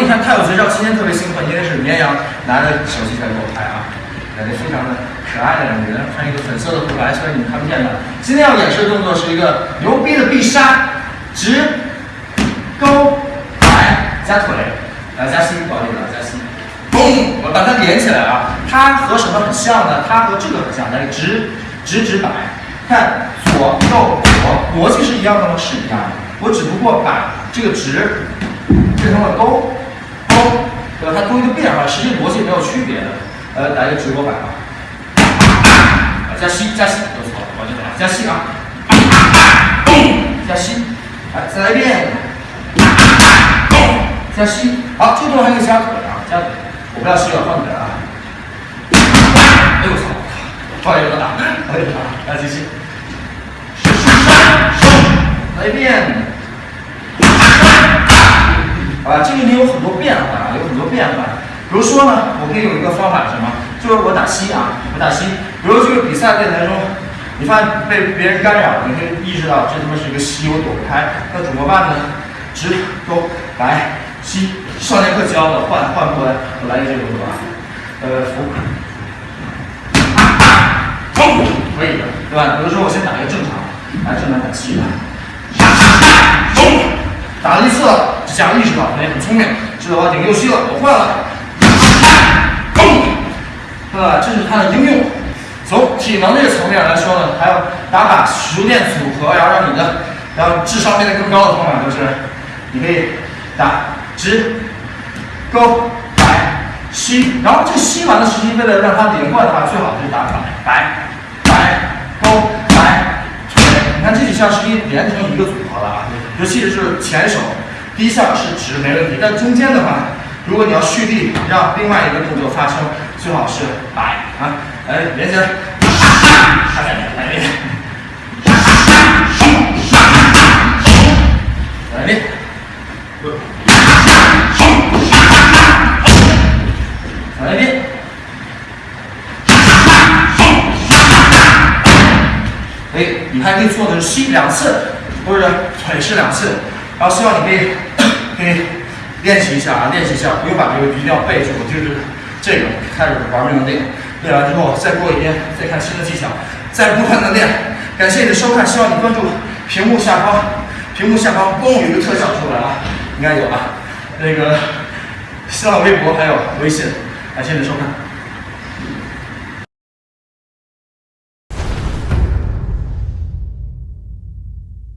你看太有绝招，今天特别兴奋，因为是绵羊拿着手机在给我拍啊，感觉非常的可爱的两个人，穿一个粉色的护白，虽然你们看不见的。今天要演示的动作是一个牛逼的必杀，直勾摆加腿，来加膝，不好意思，加膝，嘣，我把它连起来啊。它和什么很像呢？它和这个很像，来直直直摆，看左右左，逻辑是一样的吗？是一样的，我只不过把这个直。变成了勾，它多一个变化，实际逻辑没有区别的。呃，来个直播版啊，加吸加吸，不错，我就来加吸啊，加吸，来再来一遍，加吸，好，这个动作还可以加腿啊，加腿，我不要吸了，换腿啊。哎呦我操，不好意思啊，不好意思啊，来继续，来一遍。啊，这个里有很多变化，有很多变化。比如说呢，我可以有一个方法，什么？就是我打膝啊，我打膝。比如这个比赛擂台中，你发现被别人干扰，你可以意识到这他妈是一个膝，我躲不开。那怎么办呢？直勾来吸，上节课教的，换换过来，我来一个这个动作，呃，扶，冲，可以的，对吧？比如说我先打一个正常，来正常打膝，冲，打了一次了。下意识到，你很聪明，知道我顶右膝了，我换了，吧？这是它的应用。从体能这个层面来说呢，还有打法熟练组合，然后让你的，然后智商变得更高的方法就是，你可以打直勾摆吸，然后这吸完了，实际为了让它连贯的话，最好就是打摆摆摆勾摆腿。你看这几项实际连成一个组合了啊，尤其是前手。第一项是直没问题，但中间的话，如果你要蓄力，让另外一个动作发生，最好是摆啊，来连起来，来练，来练，来练，哎，你还可以做的是吸两次，或者腿是两次。然后希望你可以可以练习一下啊，练习一下，不用把这个一定要背住，就是这个开始玩命的练，练完之后再过一天再看新的技巧，再不断的练。感谢你的收看，希望你关注屏幕下方，屏幕下方嘣有一个特效出来啊，应该有啊，那个新浪微博还有微信，感谢你的收看。